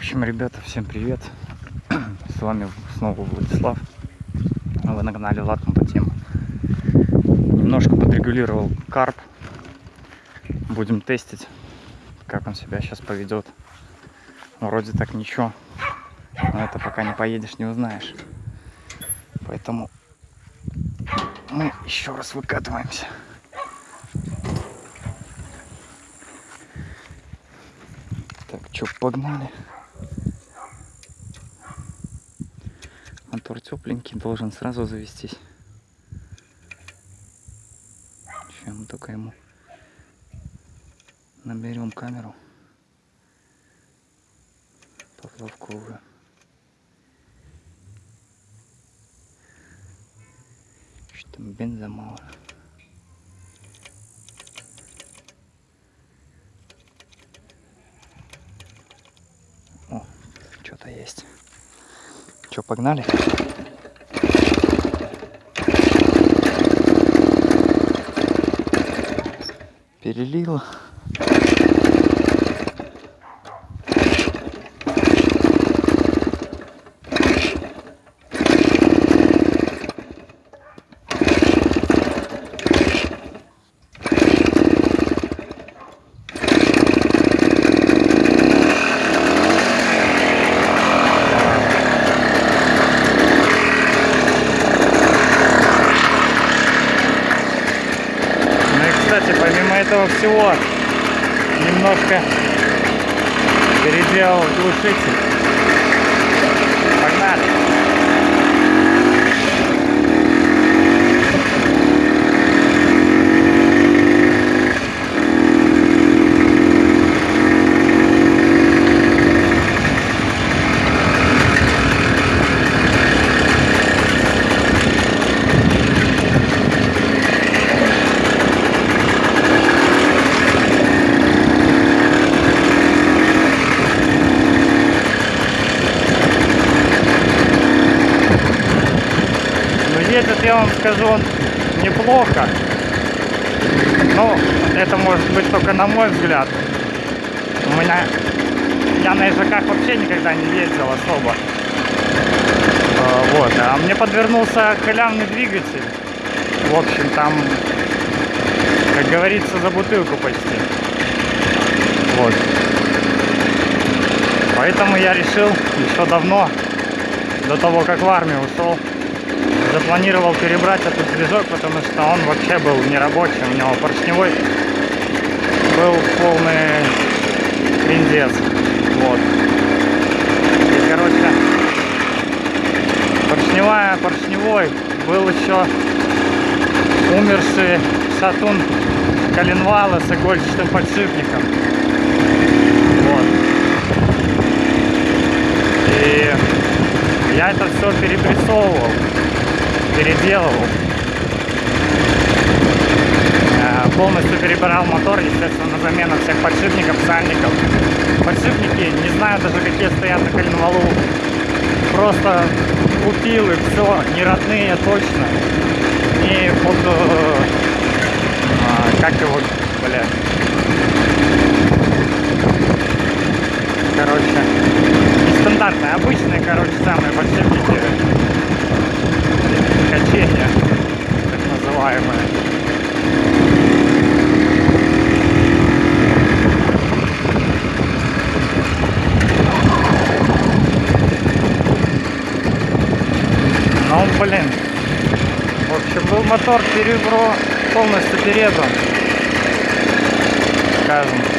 общем, ребята, всем привет. С вами снова Владислав. Вы на канале Влад Компотема. Немножко подрегулировал карп. Будем тестить, как он себя сейчас поведет. Вроде так ничего. Но это пока не поедешь, не узнаешь. Поэтому мы еще раз выкатываемся. Так, что, погнали. Мотор тепленький, должен сразу завестись. Мы только ему наберем камеру поплавковую. Что бенза мало. О, что-то есть. Что, погнали? Перелило. Кстати, помимо этого всего, немножко переделал глушитель. Погнали! Едет, я вам скажу, он неплохо. Ну, это может быть только на мой взгляд. У меня... Я на ежаках вообще никогда не ездил особо. Э, Вот, а мне подвернулся халявный двигатель. В общем, там, как говорится, за бутылку почти. Вот. Поэтому я решил еще давно, до того, как в армию ушел, запланировал перебрать этот движок, потому что он вообще был нерабочий, у него поршневой был полный пиндец. Вот. И, короче, поршневая, поршневой был еще умерший шатун коленвала с игольчатым подшипником. Вот. И я это все перепрессовывал переделывал. Э, Полностью перебирал мотор, естественно, на замену всех подшипников, сальников. Подшипники, не знаю даже какие стоят на коленвалу. Просто купил и все, не родные точно. Не под... э, а, как его, бля. Короче, нестандартные, обычные, короче, самые подшипники блин. В общем, был мотор перебро полностью перебран. Скажем